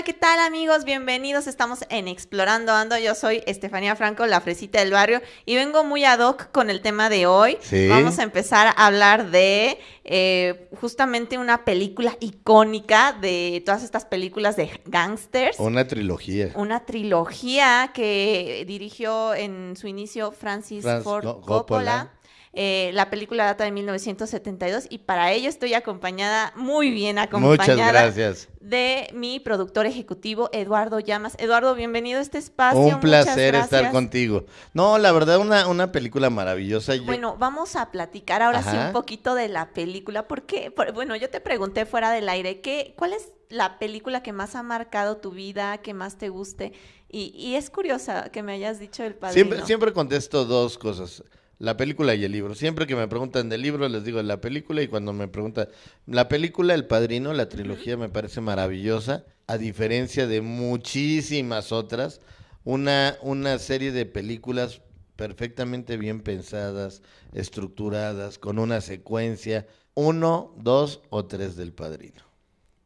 Hola, ¿qué tal amigos? Bienvenidos. Estamos en Explorando Ando. Yo soy Estefanía Franco, la fresita del barrio, y vengo muy ad hoc con el tema de hoy. Sí. Vamos a empezar a hablar de eh, justamente una película icónica de todas estas películas de gangsters. Una trilogía. Una trilogía que dirigió en su inicio Francis Franz Ford Co- Coppola. Coppola. Eh, la película data de 1972 y para ello estoy acompañada, muy bien acompañada, Muchas gracias. de mi productor ejecutivo Eduardo Llamas. Eduardo, bienvenido a este espacio. Un placer estar contigo. No, la verdad, una, una película maravillosa. Yo- Bueno, vamos a platicar ahora sí un poquito de la película, porque, por- bueno, yo te pregunté fuera del aire, ¿qué, ¿cuál es la película que más ha marcado tu vida, que más te guste? Y, y es curiosa que me hayas dicho el siempre, siempre contesto dos cosas. La película y el libro. Siempre que me preguntan del libro, les digo la película. Y cuando me preguntan la película, El Padrino, la trilogía me parece maravillosa. A diferencia de muchísimas otras. Una, una serie de películas perfectamente bien pensadas, estructuradas, con una secuencia. Uno, dos o tres del Padrino.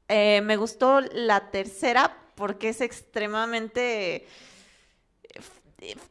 Eh, me gustó la tercera porque es extremadamente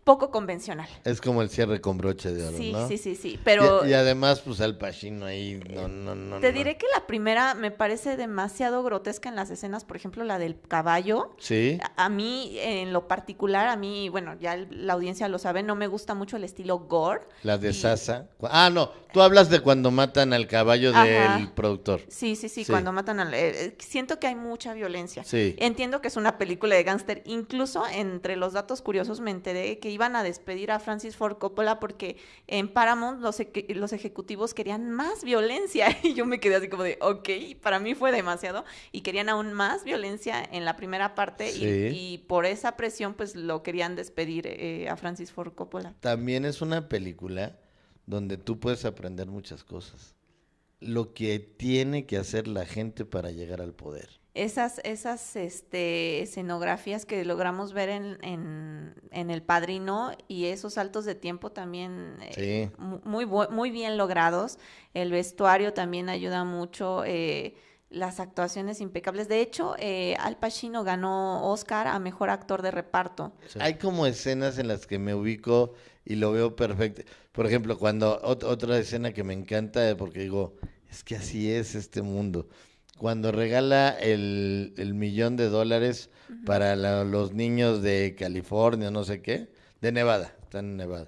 poco convencional. Es como el cierre con broche de oro, Sí, ¿no? sí, sí, sí, pero... Y, y además, pues al Pacino ahí, no, no, no. Te no. diré que la primera me parece demasiado grotesca en las escenas, por ejemplo, la del caballo. Sí, A- A mí, en lo particular, a mí, bueno, ya el- la audiencia lo sabe, no me gusta mucho el estilo gore. la de y- Sasa. Ah, no, tú hablas de cuando matan al caballo Ajá. del productor. Sí, sí, sí, Sí. cuando matan al... eh, eh, siento que hay mucha violencia. Sí. Entiendo que es una película de gángster. Incluso entre los datos curiosos me enteré que iban a despedir a Francis Ford Coppola porque en Paramount los, ejecutivos querían más violencia. Y yo me quedé así como de, ok, para mí fue demasiado. Y querían aún más violencia en la primera parte. Y, por esa presión, pues lo querían despedir eh, a Francis Ford Coppola. También es una película donde tú puedes aprender muchas cosas. Lo que tiene que hacer la gente para llegar al poder. Esas, esas este, escenografías que logramos ver en, en, en El Padrino y esos saltos de tiempo también eh, Sí. muy, muy bien logrados. El vestuario también ayuda mucho. eh, las actuaciones impecables. De hecho, eh, Al Pacino ganó Oscar a Mejor Actor de Reparto. Hay como escenas en las que me ubico y lo veo perfecto. Por ejemplo, cuando ot- otra escena que me encanta, eh, porque digo, es que así es este mundo. Cuando regala el, el millón de dólares para la- los niños de California, no sé qué, de Nevada, están en Nevada.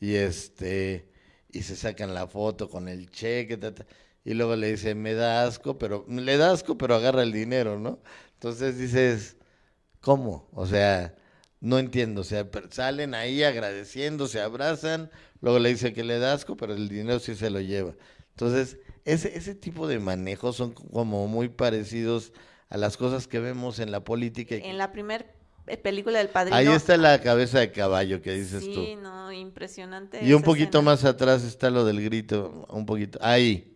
Y este, y se sacan la foto con el cheque, ta, ta, y luego le dice, me da asco, pero, le da asco, pero agarra el dinero, ¿no? Entonces dices, ¿Cómo? O sea, no entiendo. O sea, salen ahí agradeciendo, se abrazan, luego le dice que le da asco, pero el dinero sí se lo lleva. Entonces, ese, ese tipo de manejos son como muy parecidos a las cosas que vemos en la política. En la primera película del Padrino. Ahí está la cabeza de caballo que dices sí, tú. no, impresionante. Y un poquito escena. más atrás está lo del grito, un poquito. Ahí.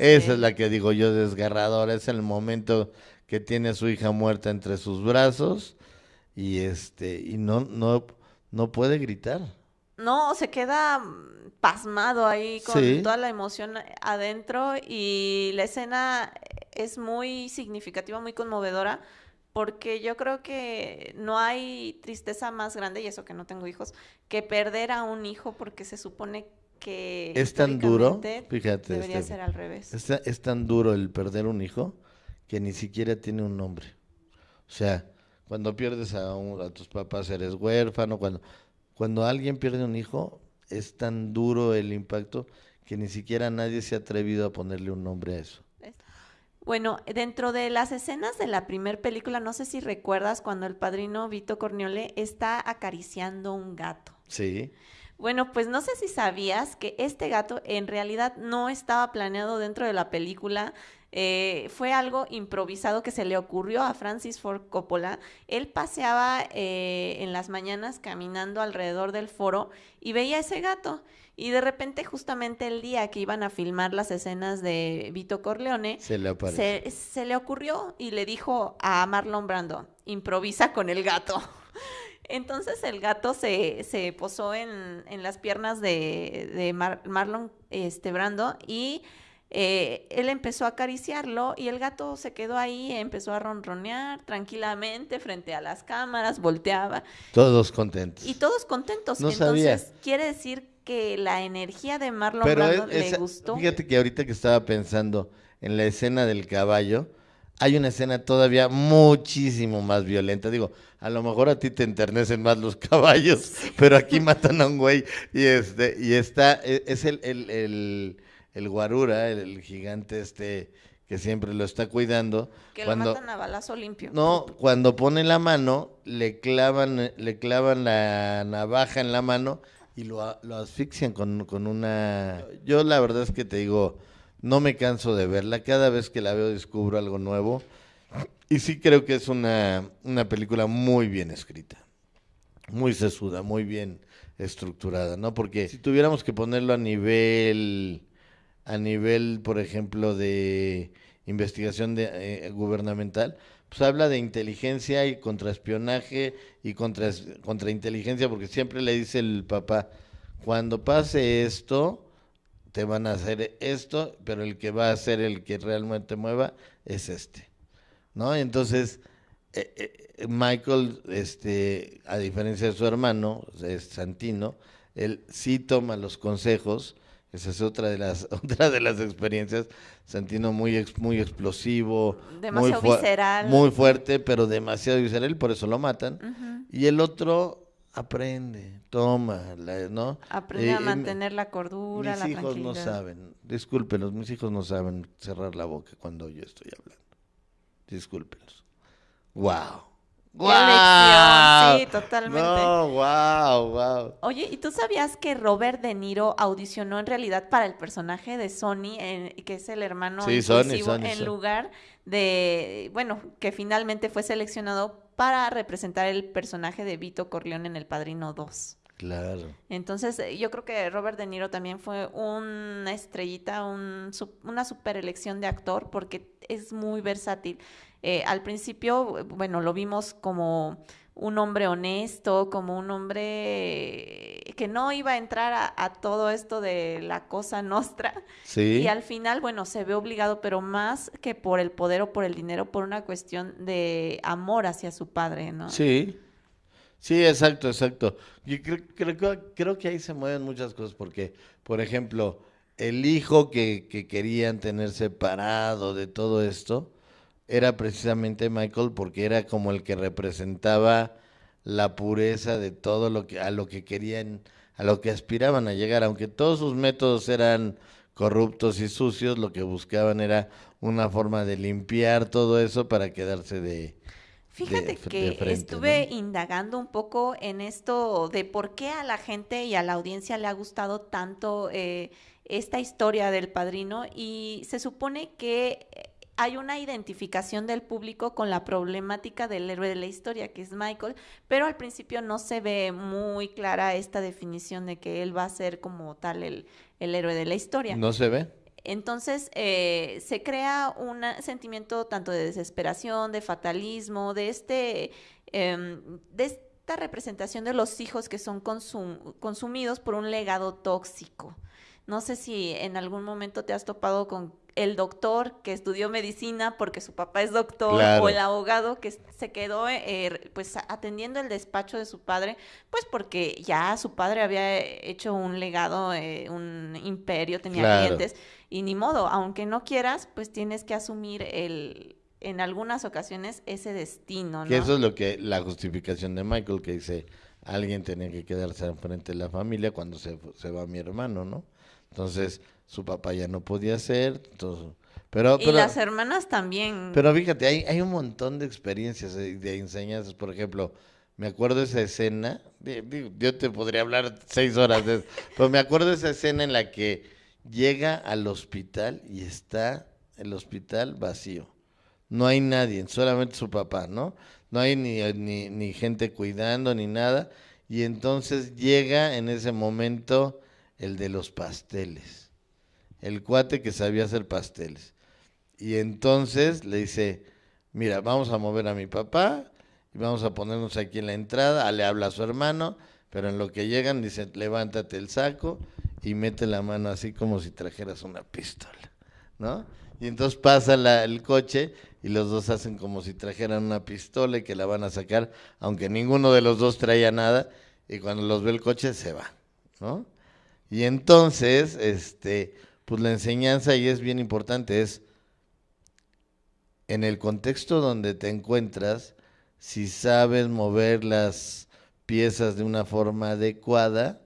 Esa es la que digo yo desgarradora. Es el momento que tiene a su hija muerta entre sus brazos y este y no no no puede gritar. No, se queda mm, pasmado ahí con Sí. toda la emoción adentro y la escena es muy significativa, muy conmovedora, porque yo creo que no hay tristeza más grande, y eso que no tengo hijos, que perder a un hijo porque se supone que Es tan duro, fíjate, debería Estefi. ser al revés. Es, es tan duro el perder un hijo que ni siquiera tiene un nombre. O sea, cuando pierdes a, un- a tus papás eres huérfano, cuando cuando alguien pierde un hijo es tan duro el impacto que ni siquiera nadie se ha atrevido a ponerle un nombre a eso. Bueno, dentro de las escenas de la primer película, no sé si recuerdas cuando el padrino Vito Corniole está acariciando un gato. Sí. Bueno, pues no sé si sabías que este gato en realidad no estaba planeado dentro de la película. Eh, fue algo improvisado que se le ocurrió a Francis Ford Coppola. Él paseaba eh, en las mañanas caminando alrededor del foro y veía ese gato. Y de repente, justamente el día que iban a filmar las escenas de Vito Corleone, Se le aparece. se, se le ocurrió y le dijo a Marlon Brando, improvisa con el gato. Entonces el gato se, se posó en, en las piernas de, de Mar- Marlon este, Brando y eh, él empezó a acariciarlo y el gato se quedó ahí, empezó a ronronear tranquilamente frente a las cámaras, volteaba. Todos contentos. Y todos contentos. No Entonces, sabía. quiere decir que la energía de Marlon Pero Brando es- le gustó. fíjate que ahorita que estaba pensando en la escena del caballo, hay una escena todavía muchísimo más violenta. Digo, a lo mejor a ti te enternecen más los caballos, pero aquí matan a un güey y este y está e- es el el, el, el guarura, el, el gigante este que siempre lo está cuidando. que cuando, lo matan a balazo limpio. no, cuando pone la mano, le clavan, le clavan la navaja en la mano y lo, lo asfixian con, con una... Yo la verdad es que te digo, no me canso de verla. Cada vez que la veo descubro algo nuevo. Y sí creo que es una, una película muy bien escrita. Muy sesuda, muy bien estructurada, ¿no? Porque si tuviéramos que ponerlo a nivel, a nivel, por ejemplo, de investigación de, eh, gubernamental, pues habla de inteligencia y contraespionaje y contra, contrainteligencia, porque siempre le dice el papá, cuando pase esto, te van a hacer esto, pero el que va a ser el que realmente mueva es este, ¿no? Entonces, eh, eh, Michael, este, a diferencia de su hermano, Santino, él sí toma los consejos. Esa es otra de las otra de las experiencias. Santino muy ex- muy explosivo, Demasiado muy, visceral. muy fuerte, pero demasiado visceral, por eso lo matan. Y el otro aprende, toma, la- ¿no? Aprende Eh, a eh, mantener la cordura, mis la hijos no saben, discúlpenos, mis hijos no saben cerrar la boca cuando yo estoy hablando. Discúlpenos. Wow. ¡Qué lección! Sí, totalmente. No, wow, wow. Oye, ¿y tú sabías que Robert De Niro audicionó en realidad para el personaje de Sony, en- que es el hermano Sí, Sonny, en lugar de, bueno, que finalmente fue seleccionado para representar el personaje de Vito Corleone en El Padrino 2? Claro. Entonces, eh, yo creo que Robert De Niro también fue una estrellita, un una super elección de actor porque es muy versátil. Eh, al principio, eh, bueno, lo vimos como un hombre honesto, como un hombre que no iba a entrar a, a todo esto de la cosa nostra. Sí. Y al final, bueno, se ve obligado, pero más que por el poder o por el dinero, por una cuestión de amor hacia su padre, ¿no? Sí. Sí, exacto, exacto. Yo creo, creo, que- creo que ahí se mueven muchas cosas porque, por ejemplo, el hijo que, que querían tener separado de todo esto era precisamente Michael porque era como el que representaba la pureza de todo lo que a lo que querían, a lo que aspiraban a llegar, aunque todos sus métodos eran corruptos y sucios, lo que buscaban era una forma de limpiar todo eso para quedarse de Fíjate que de frente, estuve ¿no? indagando un poco en esto de por qué a la gente y a la audiencia le ha gustado tanto eh, esta historia del padrino y se supone que eh, hay una identificación del público con la problemática del héroe de la historia, que es Michael, pero al principio no se ve muy clara esta definición de que él va a ser como tal el, el héroe de la historia. ¿No se ve? Entonces eh, se crea un sentimiento tanto de desesperación, de fatalismo, de este, em, de esta representación de los hijos que son consum- consumidos por un legado tóxico. No sé si en algún momento te has topado con el doctor que estudió medicina porque su papá es doctor Claro. o el abogado que se quedó eh, pues atendiendo el despacho de su padre pues porque ya su padre había hecho un legado, eh, un imperio, tenía Claro. clientes y ni modo, aunque no quieras, pues tienes que asumir el en algunas ocasiones ese destino, ¿no? Que eso es lo que la justificación de Michael que dice alguien tenía que quedarse enfrente de la familia cuando se, se va mi hermano, ¿no? Entonces su papá ya no podía ser, entonces, pero y pero las hermanas también. pero fíjate, hay, hay un montón de experiencias eh, de enseñanzas, por ejemplo, me acuerdo esa escena, digo, yo te podría hablar seis horas de eso, pero me acuerdo esa escena en la que llega al hospital y está el hospital vacío. No hay nadie, solamente su papá, ¿no? No hay ni, ni, ni gente cuidando ni nada. Y entonces llega en ese momento el de los pasteles, el cuate que sabía hacer pasteles. Y entonces le dice, mira, vamos a mover a mi papá y vamos a ponernos aquí en la entrada. Ah, Le habla a su hermano, pero en lo que llegan dice, levántate el saco y mete la mano así como si trajeras una pistola. ¿no? Y entonces pasa la- el coche y los dos hacen como si trajeran una pistola y que la van a sacar, aunque ninguno de los dos traía nada, y cuando los ve el coche se va, ¿no? Y entonces, este, pues la enseñanza, y es bien importante, es en el contexto donde te encuentras, si sabes mover las piezas de una forma adecuada,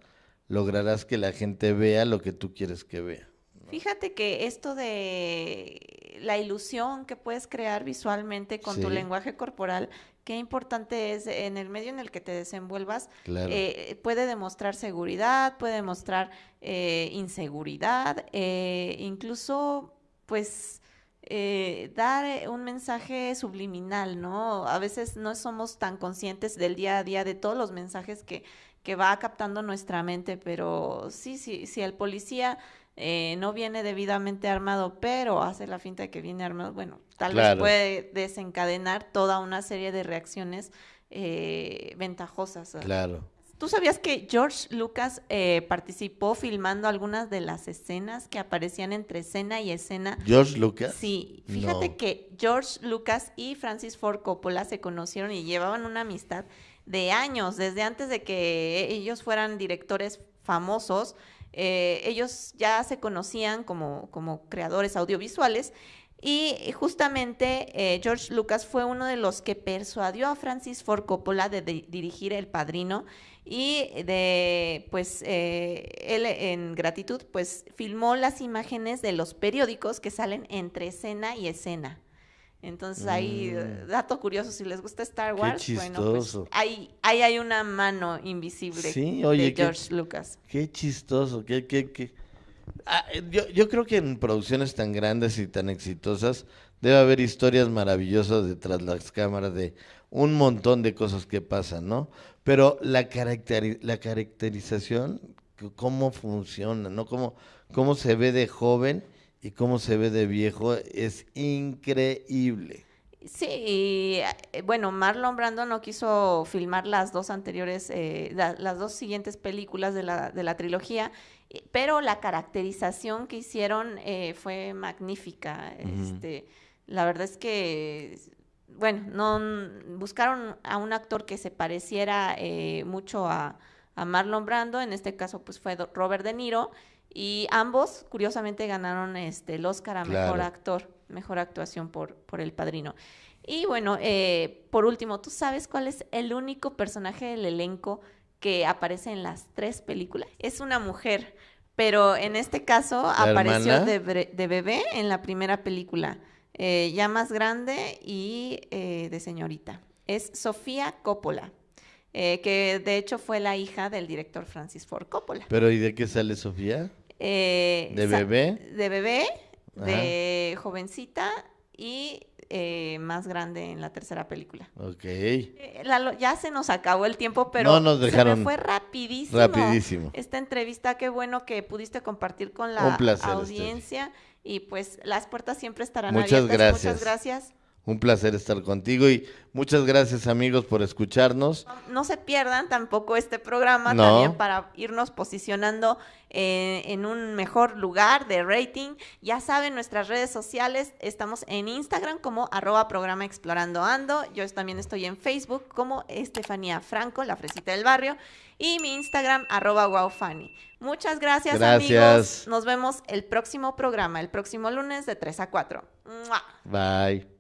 lograrás que la gente vea lo que tú quieres que vea. Fíjate que esto de la ilusión que puedes crear visualmente con tu Sí. lenguaje corporal, qué importante es en el medio en el que te desenvuelvas, Claro. eh, puede demostrar seguridad, puede demostrar eh, inseguridad, eh, incluso pues eh, dar un mensaje subliminal, ¿no? A veces no somos tan conscientes del día a día de todos los mensajes que, que va captando nuestra mente, pero sí, sí, si el policía eh, no viene debidamente armado, pero hace la finta de que viene armado, bueno, tal vez puede desencadenar toda una serie de reacciones eh, ventajosas. Claro. ¿Tú sabías que George Lucas eh, participó filmando algunas de las escenas que aparecían entre escena y escena? George Lucas. Sí, fíjate No. que George Lucas y Francis Ford Coppola se conocieron y llevaban una amistad de años, desde antes de que ellos fueran directores famosos. Eh, ellos ya se conocían como, como creadores audiovisuales y justamente eh, George Lucas fue uno de los que persuadió a Francis Ford Coppola de, di- dirigir El Padrino y de, pues, eh, él en gratitud, pues, filmó las imágenes de los periódicos que salen entre escena y escena. Entonces ahí, Mm. dato curioso, si les gusta Star Qué Wars, bueno, pues ahí, ahí hay una mano invisible Sí, oye, de qué- George Lucas. Qué chistoso, qué, qué, qué. Ah, eh, yo, yo creo que en producciones tan grandes y tan exitosas debe haber historias maravillosas detrás de las cámaras de un montón de cosas que pasan, ¿no? Pero la, caracteri- la caracterización, cómo funciona, ¿no? Cómo, cómo se ve de joven y cómo se ve de viejo es increíble. Sí, y, eh, bueno, Marlon Brando no quiso filmar las dos anteriores, eh, la- las dos siguientes películas de la, de la trilogía, eh, pero la caracterización que hicieron eh, fue magnífica. Este, la verdad es que, bueno, no buscaron a un actor que se pareciera eh, mucho a, a Marlon Brando, en este caso pues fue Robert De Niro, y ambos curiosamente ganaron este, el Oscar a Mejor Claro. Actor, Mejor Actuación por, por El Padrino. Y bueno, eh, por último, ¿tú sabes cuál es el único personaje del elenco que aparece en las tres películas? Es una mujer, pero en este caso apareció de bebé en la primera película, eh, ya más grande y eh, de señorita. Es Sofía Coppola, eh, que de hecho fue la hija del director Francis Ford Coppola. Pero ¿y de qué sale Sofía? Eh, ¿De bebé? De bebé, de jovencita y eh, más grande en la tercera película. Ok. Eh, Lalo, ya se nos acabó el tiempo, pero No nos se dejaron me fue rapidísimo. Rapidísimo. Esta entrevista, qué bueno que pudiste compartir con la audiencia y pues las puertas siempre estarán Muchas abiertas. gracias. Muchas gracias. Un placer estar contigo y muchas gracias amigos por escucharnos. No se pierdan tampoco este programa No. también para irnos posicionando eh, en un mejor lugar de rating. Ya saben, nuestras redes sociales, estamos en Instagram como arroba programa explorando ando. Yo también estoy en Facebook como Estefanía Franco, la fresita del barrio. Y mi Instagram arroba wowfanny. Muchas gracias, amigos. Gracias. Nos vemos el próximo programa, el próximo lunes de 3 a 4. ¡Mua! Bye.